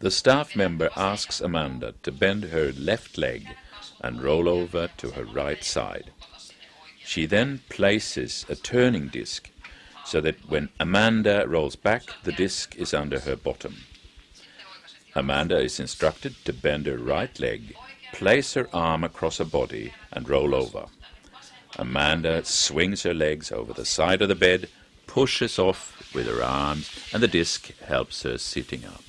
The staff member asks Amanda to bend her left leg and roll over to her right side. She then places a turning disc so that when Amanda rolls back, the disc is under her bottom. Amanda is instructed to bend her right leg, place her arm across her body, and roll over. Amanda swings her legs over the side of the bed, pushes off with her arms, and the disc helps her sitting up.